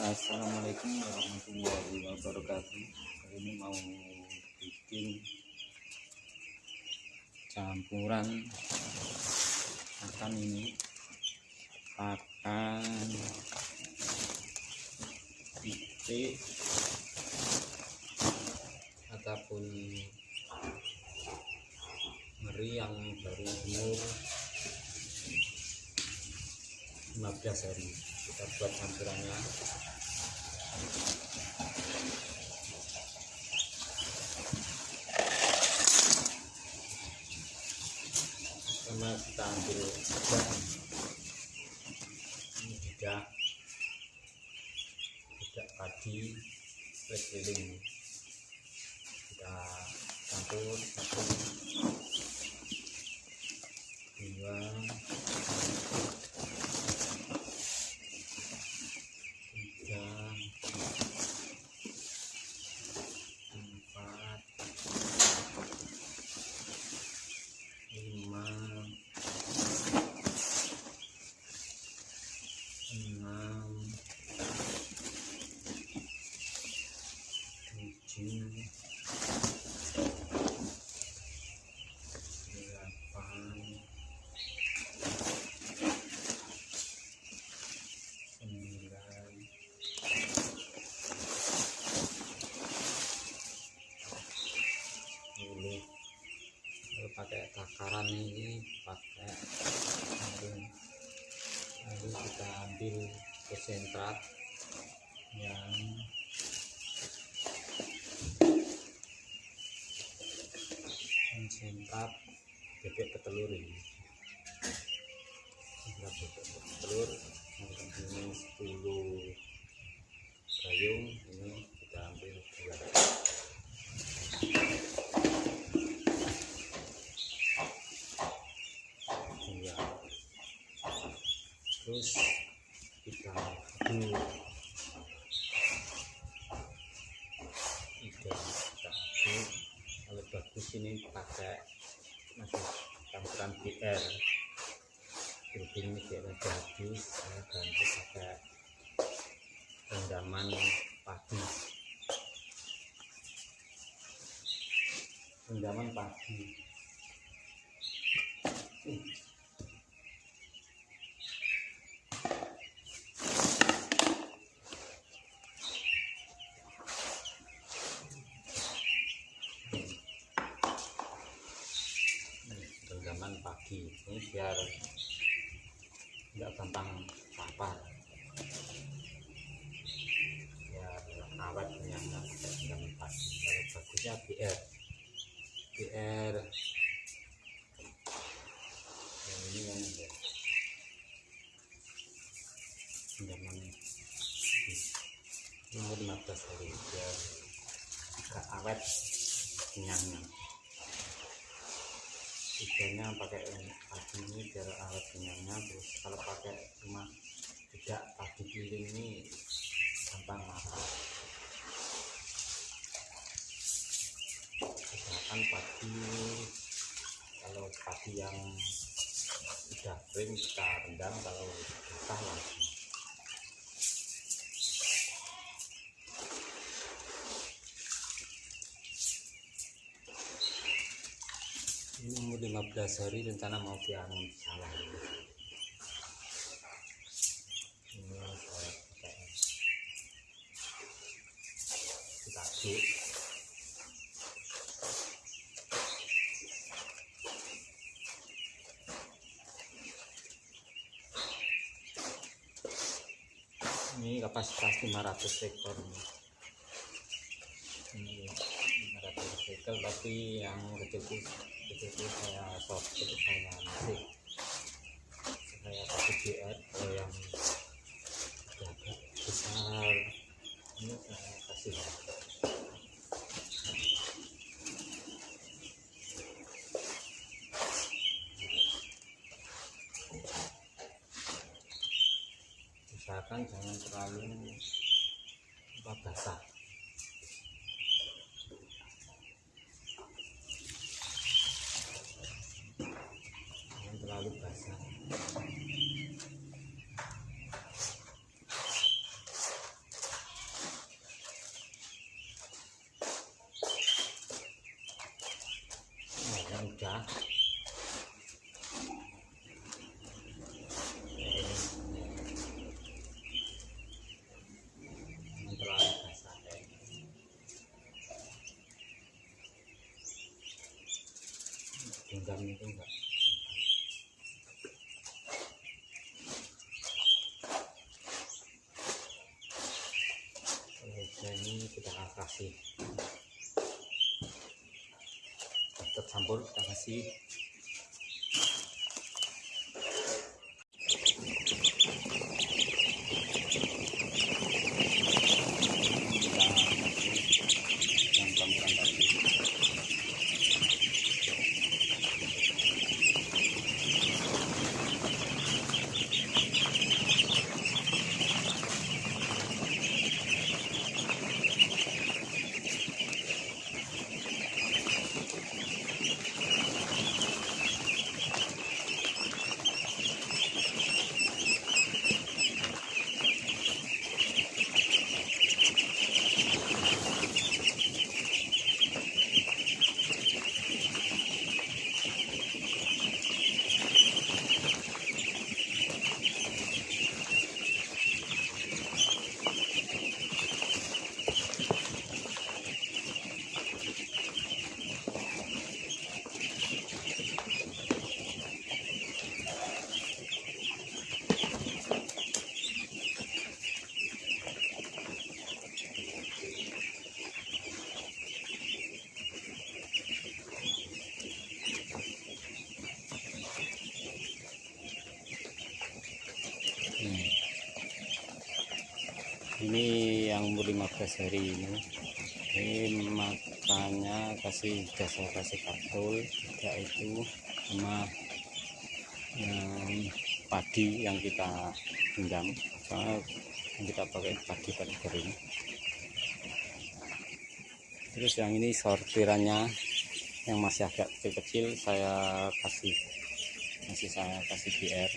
Assalamualaikum warahmatullahi wabarakatuh. Kali ini mau bikin campuran makan ini. Pakan pitik ataupun meri yang baru umur 15 hari. Kita buat campurannya sama kita ambil juga ini tidak tidak padi keliling. Kita campur satu dua tiga empat lima enam delapan sembilan kalau pakai takaran ini pakai lalu, lalu kita ambil konsentrat yang konsentrat bebek petelur ini. Konsentrat bebek petelur ini 10 gayung ini kita ambil dua. Dua terus kita aduk tiga kita aduk kalau bagus ini pakai masih campuran BR berhubung ini udah habis saya ganti pakai rendaman padi. Rendaman padi pagi ini biar nggak gampang lapar biar awet yang nggak pakai rendaman pagi kalau bagusnya BR BR yang ini yang ada rendaman pagi umur 15 hari biar agak awet kenyangnya pakai padi ini biar awet kenyangnya. Terus kalau pakai cuma tidak padi giling ini gampang lapar misalkan padi kalau padi yang sudah kering kita rendam kalau basah langsung ini umur 15 hari rencana mau dianum di sawah ini saya pakai. Kita aduk ini kapasitas 500 ekor. Ini ini 500 ekor tapi yang rezeki rezeki saya itu saya masih. Saya pakai GR kalau yang agak besar ini saya kasih. Usahakan jangan terlalu basah hujan genggam itu enggak ini kita kasih kita campur kita kasih ini yang umur 15 hari ini. Ini makannya kasih jasa kasih kapsul juga itu sama padi yang kita genggam yang kita pakai padi padi kering terus yang ini sortirannya yang masih agak kecil-kecil saya kasih masih saya kasih BR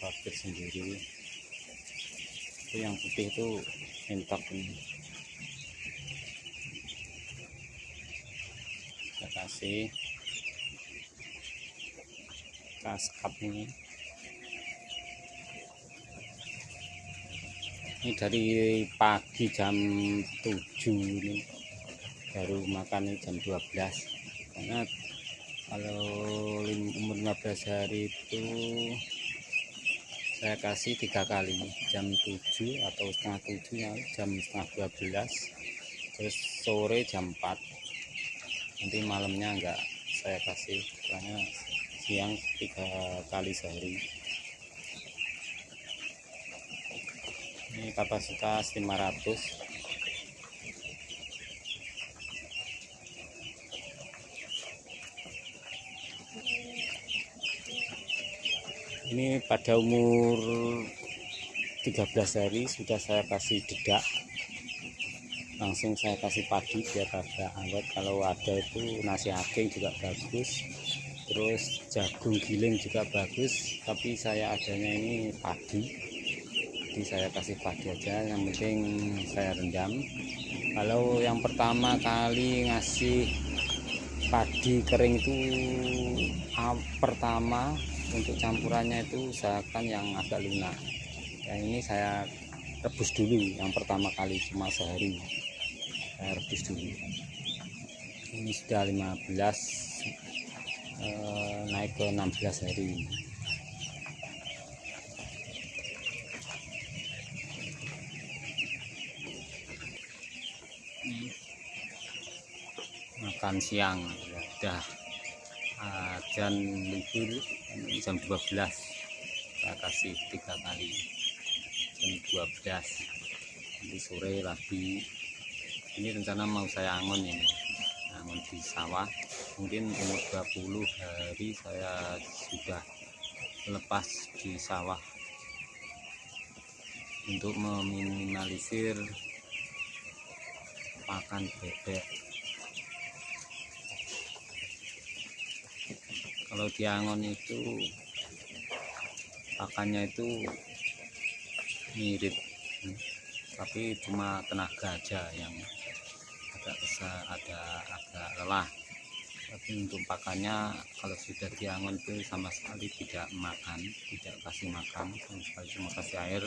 sortir sendiri itu yang putih itu mentok ini. Saya kasih kaskap ini. Ini dari pagi jam 7 ini. Baru makan jam 12 karena kalau umur 15 hari itu saya kasih tiga kali jam 7 atau setengah 7 ya, jam setengah 12 terus sore jam 4 nanti malamnya enggak saya kasih karena siang tiga kali sehari. Ini kapasitas 500 ini pada umur 13 hari sudah saya kasih dedak. Langsung saya kasih padi biar agak awet. Kalau ada itu nasi aking juga bagus. Terus jagung giling juga bagus. Tapi saya adanya ini padi. Jadi saya kasih padi aja yang penting saya rendam. Kalau yang pertama kali ngasih padi kering itu ah, pertama untuk campurannya itu usahakan yang agak lunak. Yang ini saya rebus dulu yang pertama kali cuma sehari. Saya rebus dulu. Ini sudah 15 eh, naik ke 16 hari. Makan siang ya ajan libur jam 12 saya kasih tiga kali. Jam 12 nanti sore lagi. Ini rencana mau saya angon ini. Angon di sawah. Mungkin umur 20 hari saya sudah lepas di sawah. Untuk meminimalisir pakan bebek kalau diangon itu pakannya itu mirip. Tapi cuma tenaga aja yang agak besar ada agak lelah. Tapi untuk pakannya kalau sudah diangon itu sama sekali tidak makan tidak kasih makan sama sekali cuma kasih air.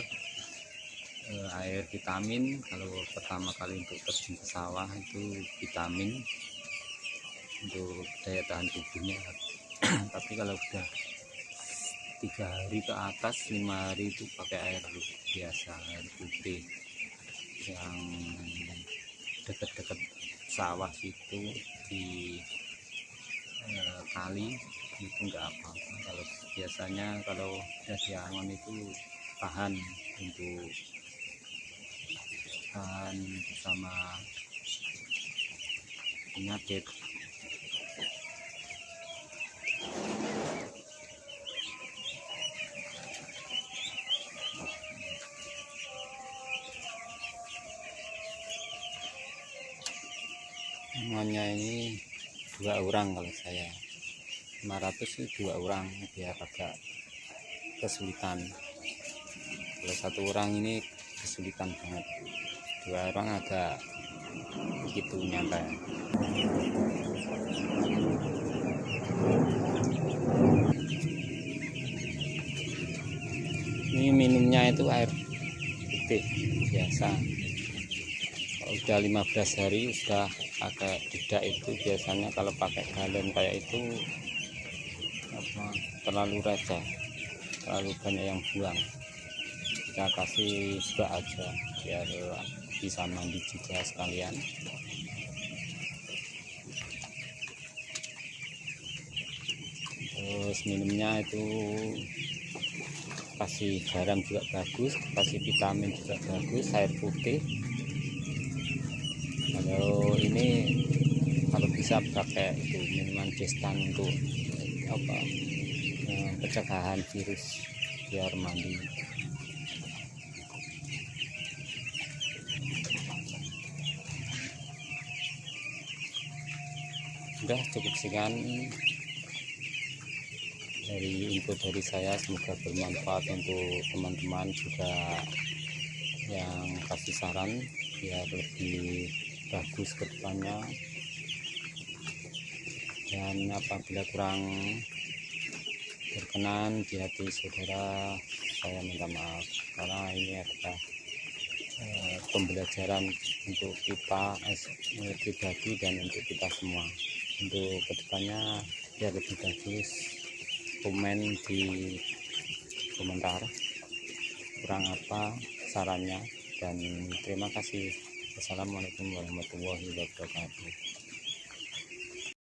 Eh, air vitamin kalau pertama kali untuk terjun ke sawah itu vitamin. Untuk daya tahan tubuhnya tapi kalau udah tiga hari ke atas lima hari itu pakai air biasa air putih. Yang dekat-dekat sawah situ di eh, kali itu enggak apa-apa. Kalau biasanya kalau udah di angon itu tahan untuk tahan bersama penyakit namanya ini dua orang kalau saya. 500 sih dua orang biar agak kesulitan. Kalau satu orang ini kesulitan banget. Dua orang agak gitu nyampe ini minumnya itu air putih biasa. Kalau udah 15 hari sudah pakai tidak itu biasanya kalau pakai galon kayak itu apa terlalu raja. Terlalu banyak yang buang. Kita kasih juga aja biar bisa mandi juga sekalian. Terus minumnya itu kasih garam juga bagus kasih vitamin juga bagus air putih kalau ini kalau bisa pakai itu minuman destan untuk apa eh, pencegahan virus biar mandi. Udah cukup sekian dari info dari saya. Semoga bermanfaat untuk teman-teman juga yang kasih saran biar lebih bagus ke depannya. Dan apabila kurang berkenan di hati saudara saya minta maaf karena ini adalah eh, pembelajaran untuk kita eh, pribadi dan untuk kita semua. Untuk ke depannya biar lebih bagus komen di komentar kurang apa sarannya. Dan terima kasih Assalamualaikum warahmatullahi wabarakatuh